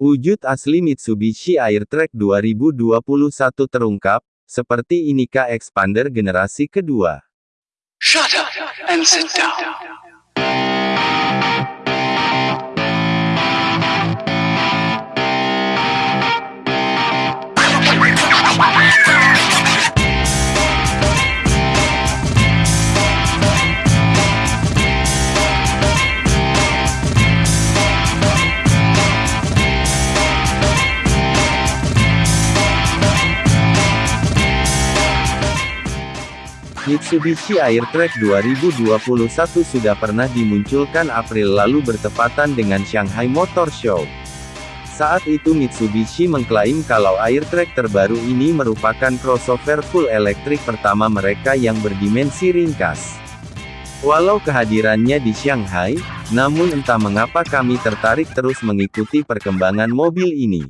Wujud asli Mitsubishi Airtrack 2021 terungkap, seperti inikah expander generasi kedua. Shut up and sit down. Mitsubishi Airtrack 2021 sudah pernah dimunculkan April lalu bertepatan dengan Shanghai Motor Show. Saat itu Mitsubishi mengklaim kalau Airtrack terbaru ini merupakan crossover full elektrik pertama mereka yang berdimensi ringkas. Walau kehadirannya di Shanghai, namun entah mengapa kami tertarik terus mengikuti perkembangan mobil ini.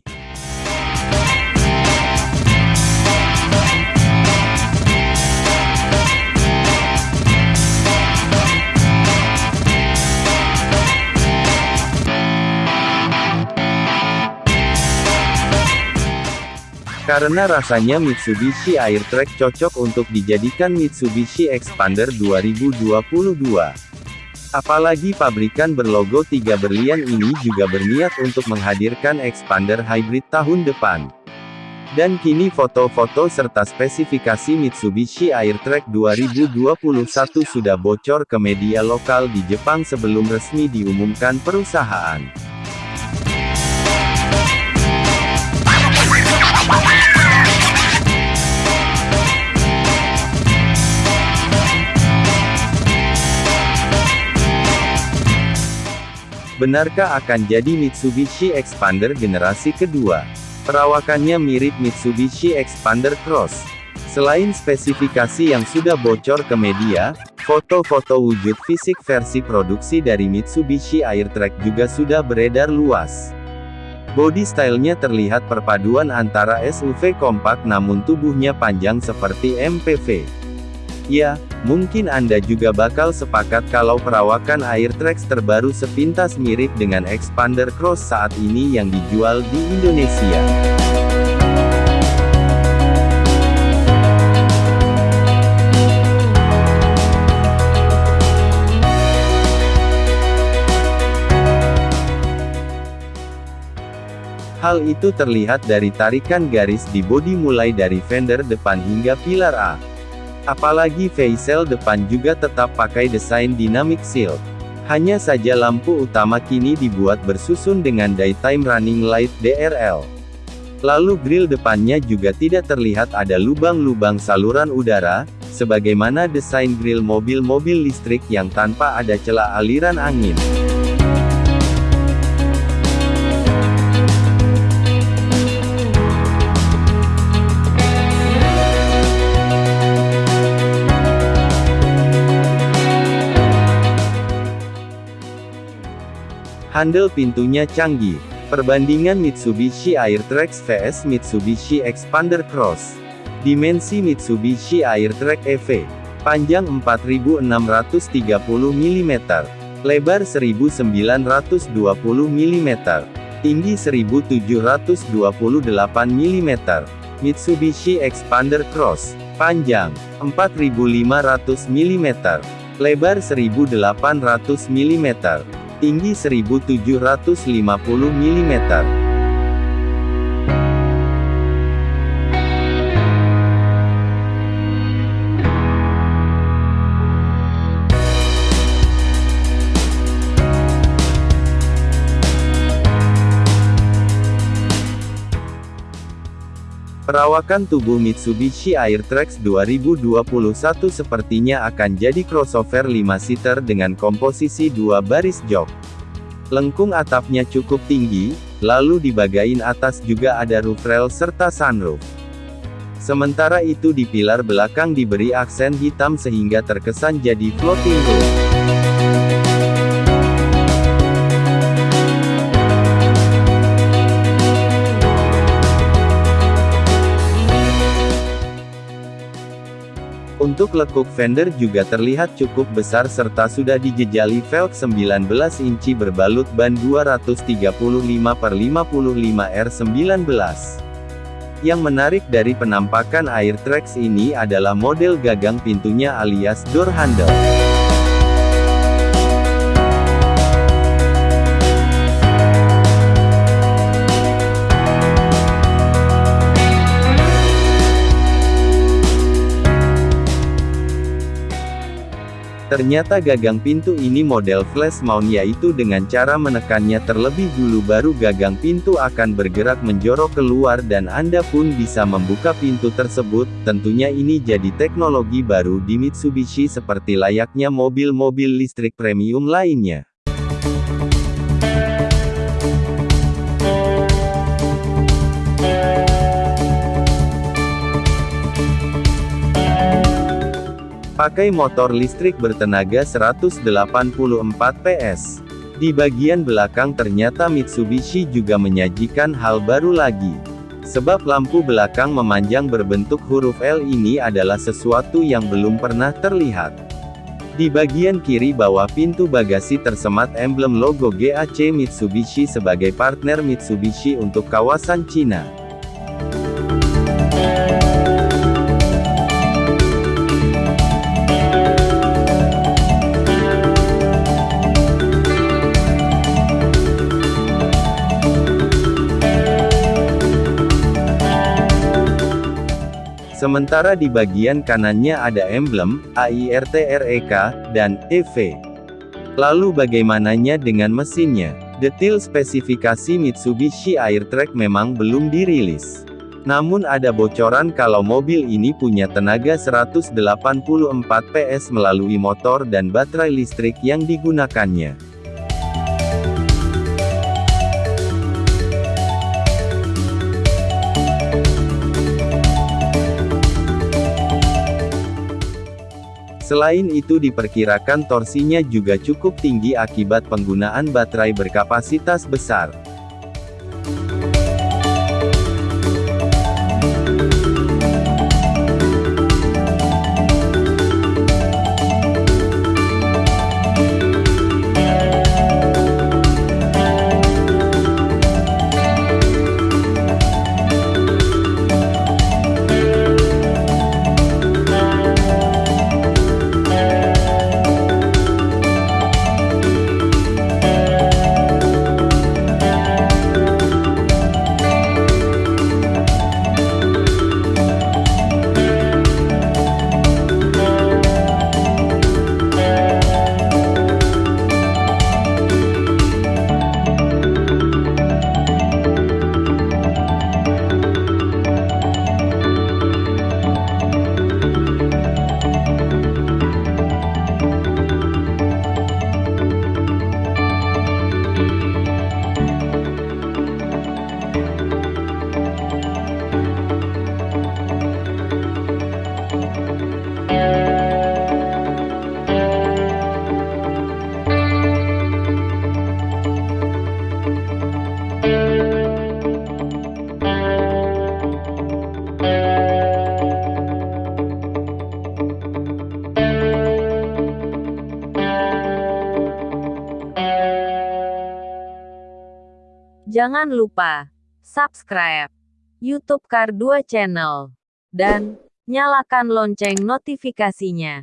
Karena rasanya Mitsubishi Airtrack cocok untuk dijadikan Mitsubishi Expander 2022. Apalagi pabrikan berlogo tiga berlian ini juga berniat untuk menghadirkan Expander Hybrid tahun depan. Dan kini foto-foto serta spesifikasi Mitsubishi Airtrack 2021 sudah bocor ke media lokal di Jepang sebelum resmi diumumkan perusahaan. Benarkah akan jadi Mitsubishi Expander generasi kedua? Perawakannya mirip Mitsubishi Expander Cross. Selain spesifikasi yang sudah bocor ke media, foto-foto wujud fisik versi produksi dari Mitsubishi Airtrack juga sudah beredar luas. Body stylenya terlihat perpaduan antara SUV kompak namun tubuhnya panjang seperti MPV. Ya, mungkin Anda juga bakal sepakat kalau perawakan Airtrax terbaru sepintas mirip dengan Expander Cross saat ini yang dijual di Indonesia. Hal itu terlihat dari tarikan garis di bodi mulai dari fender depan hingga pilar A. Apalagi facial depan juga tetap pakai desain dynamic shield. Hanya saja lampu utama kini dibuat bersusun dengan daytime running light DRL. Lalu grill depannya juga tidak terlihat ada lubang-lubang saluran udara, sebagaimana desain grill mobil-mobil listrik yang tanpa ada celah aliran angin. Handle pintunya canggih. Perbandingan Mitsubishi Airtrax vs Mitsubishi Expander Cross. Dimensi Mitsubishi Airtrack EV. Panjang 4630 mm. Lebar 1920 mm. Tinggi 1728 mm. Mitsubishi Expander Cross. Panjang 4500 mm. Lebar 1800 mm tinggi 1750 mm. Perawakan tubuh Mitsubishi Airtrax 2021 sepertinya akan jadi crossover 5-seater dengan komposisi dua baris jok. Lengkung atapnya cukup tinggi, lalu di bagian atas juga ada roof rail serta sunroof. Sementara itu di pilar belakang diberi aksen hitam sehingga terkesan jadi floating roof. Untuk lekuk fender juga terlihat cukup besar serta sudah dijejali velg 19 inci berbalut ban 235 per 55 R19. Yang menarik dari penampakan Airtrax ini adalah model gagang pintunya alias door handle. Ternyata gagang pintu ini model flash mount yaitu dengan cara menekannya terlebih dulu baru gagang pintu akan bergerak menjorok keluar dan Anda pun bisa membuka pintu tersebut, tentunya ini jadi teknologi baru di Mitsubishi seperti layaknya mobil-mobil listrik premium lainnya. Pakai motor listrik bertenaga 184 PS. Di bagian belakang ternyata Mitsubishi juga menyajikan hal baru lagi. Sebab lampu belakang memanjang berbentuk huruf L ini adalah sesuatu yang belum pernah terlihat. Di bagian kiri bawah pintu bagasi tersemat emblem logo GAC Mitsubishi sebagai partner Mitsubishi untuk kawasan Cina. Sementara di bagian kanannya ada emblem, AIRTREK, dan EV. Lalu bagaimananya dengan mesinnya? Detail spesifikasi Mitsubishi Airtrack memang belum dirilis. Namun ada bocoran kalau mobil ini punya tenaga 184 PS melalui motor dan baterai listrik yang digunakannya. Selain itu diperkirakan torsinya juga cukup tinggi akibat penggunaan baterai berkapasitas besar. Jangan lupa subscribe YouTube Kar 2 Channel dan nyalakan lonceng notifikasinya.